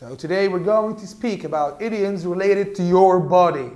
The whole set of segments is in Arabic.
So today we're going to speak about idioms related to your body.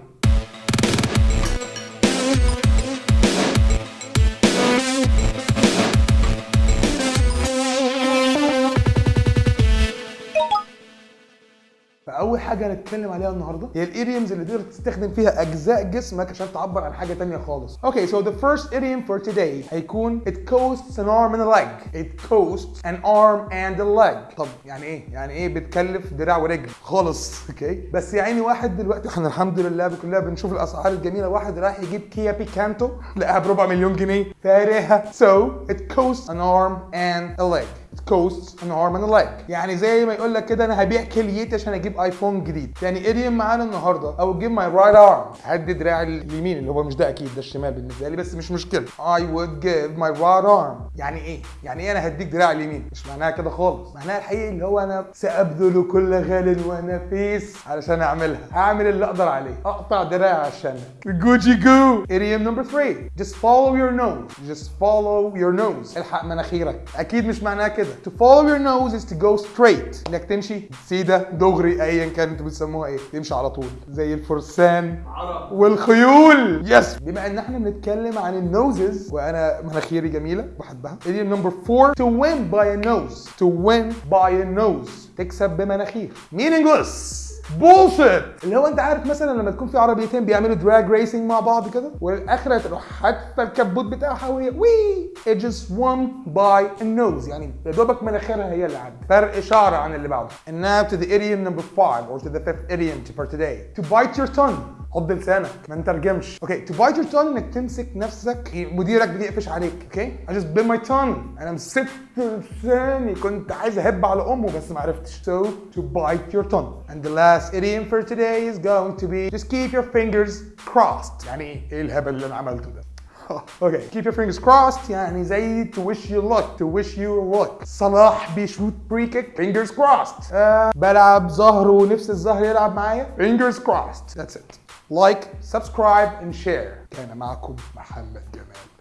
فاول حاجة هنتكلم عليها النهارده هي ال idioms اللي تقدر تستخدم فيها أجزاء جسمك عشان تعبر عن حاجة تانية خالص. okay so the first idiom for today هيكون it costs an arm and a leg. It costs an arm and a leg. طب يعني إيه؟ يعني إيه بتكلف دراع ورجل؟ خالص. okay بس يا عيني واحد دلوقتي إحنا الحمد لله كلنا بنشوف الأسعار الجميلة. واحد رايح يجيب Kia Picanto لقاها بربع مليون جنيه. فارهها so it costs an arm and a leg. Costs an arm and a leg يعني زي ما يقول لك كده أنا هبيع كليتي عشان أجيب iPhone جديد. تاني idiom معانا النهارده. أو give my right arm. هدي دراعي اليمين اللي هو مش ده أكيد ده الشمال بالنسبة لي بس مش مشكلة. I would give my right arm. يعني إيه؟ يعني إيه أنا هديك دراعي اليمين؟ مش معناها كده خالص. معناها الحقيقي اللي هو أنا سأبذل كل غال ونفيس علشان أعملها. هعمل اللي أقدر عليه. أقطع دراعي عشانك جوجي جو idiom number three. Just follow your nose. Just follow your nose. الحق مناخيرك. أكيد مش معناها كده. To follow your nose is to go straight. إنك تمشي. سيدة دغري ايا كان أنتوا بتسموها إيه؟ تمشي على طول. زي الفرسان والخيول. Yes بما إن إحنا بنتكلم عن ال noses وأنا مناخيري جميلة بحبها. Idiom number four. To win by a nose. To win by a nose. تكسب بمناخير. Meaningless. Bullshit اللي هو انت عارف مثلا لما تكون في عربيتين بيعملوا drag racing مع بعض كده والآخرة تروح حادفه الكبوت بتاعها وهي وي win it by a nose. يعني يا دوبك مناخيرها هي اللي عدت. فرق شعر عن اللي بعده. And now to the idiom number five or to the fifth idiom for today. To bite your tongue. حط لسانك ما نترجمش okay to bite your tongue انك تمسك نفسك مديرك بيقفش عليك okay I just bit my tongue أنا مسكت لساني كنت عايز اهب على امه بس ما عرفتش so to bite your tongue and the last idiom for today is going to be just keep your fingers crossed يعني إيه إيه الهبل اللي أنا عملته ده okay keep your fingers crossed يعني زي to wish you luck to wish you luck صلاح بيشوت free kick fingers crossed آه بلعب زهر ونفس الزهر يلعب معايا fingers crossed that's it like subscribe and share كان معكم محمد جمال.